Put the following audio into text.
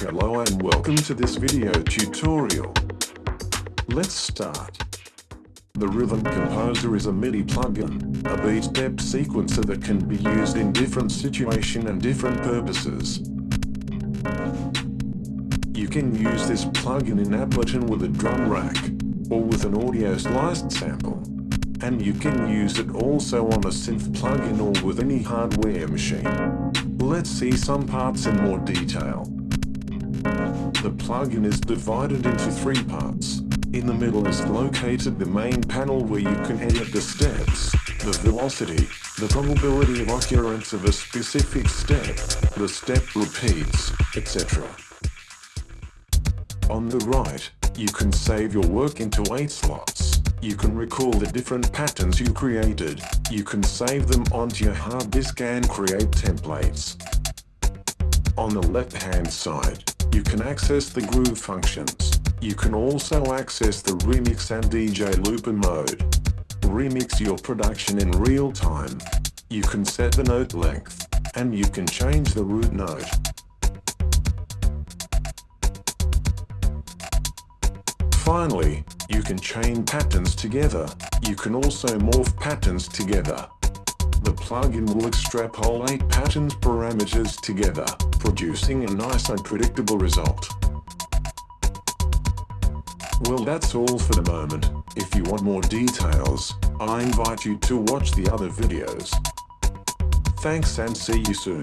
Hello and welcome to this video tutorial. Let's start. The Rhythm Composer is a MIDI plugin, a beat step sequencer that can be used in different situation and different purposes. You can use this plugin in Ableton with a drum rack, or with an audio sliced sample. And you can use it also on a synth plugin or with any hardware machine. Let's see some parts in more detail. The plugin is divided into three parts. In the middle is located the main panel where you can edit the steps, the velocity, the probability of occurrence of a specific step, the step repeats, etc. On the right, you can save your work into 8 slots. You can recall the different patterns you created. You can save them onto your hard disk and create templates. On the left-hand side, you can access the groove functions. You can also access the remix and DJ looper mode. Remix your production in real time. You can set the note length, and you can change the root note. Finally, you can chain patterns together. You can also morph patterns together. The plugin will extrapolate patterns parameters together, producing a nice and predictable result. Well that's all for the moment. If you want more details, I invite you to watch the other videos. Thanks and see you soon.